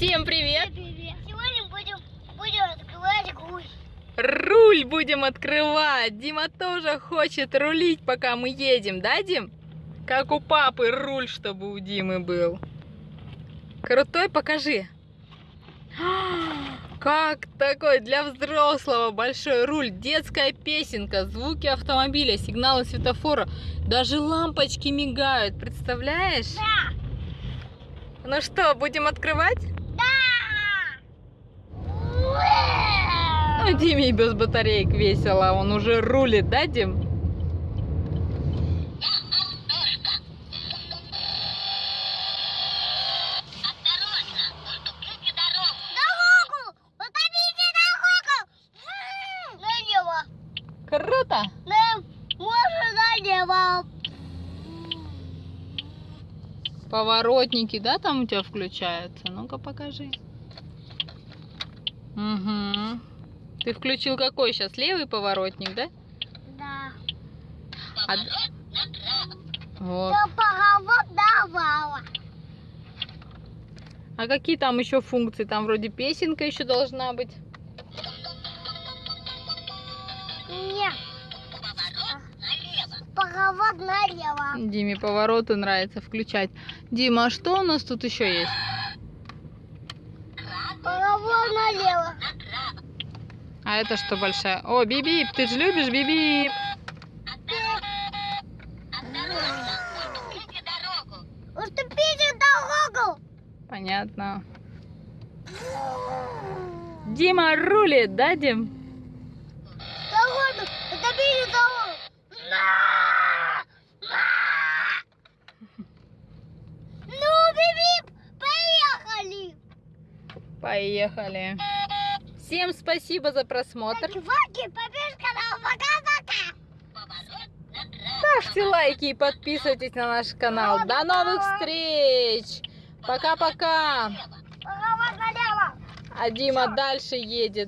Всем привет! Сегодня будем, будем открывать руль. Руль будем открывать. Дима тоже хочет рулить, пока мы едем, да, Дим? Как у папы руль, чтобы у Димы был. Крутой, покажи. Как такой для взрослого большой руль, детская песенка, звуки автомобиля, сигналы светофора, даже лампочки мигают, представляешь? Да! Ну что, будем открывать? Ну, Диме и без батареек весело, он уже рулит, да, Дим? Круто! Поворотники, да, там у тебя включаются? Ну-ка покажи. Угу. Ты включил какой сейчас? Левый поворотник, да? Да. А... Вот. А какие там еще функции? Там вроде песенка еще должна быть. Нет. Поворот налево. Диме повороты нравится включать. Дима, а что у нас тут еще есть? Поворот налево. А это что большая? О, Бибип, ты же любишь Бибип? Уступите дорогу. Понятно. Дима рулит, да, Дим? Дорогу. Уступите дорогу. На! На! Ну, биби, поехали. Поехали. Всем спасибо за просмотр. Ставьте лайки и подписывайтесь на наш канал. До новых встреч. Пока-пока. А Дима дальше едет.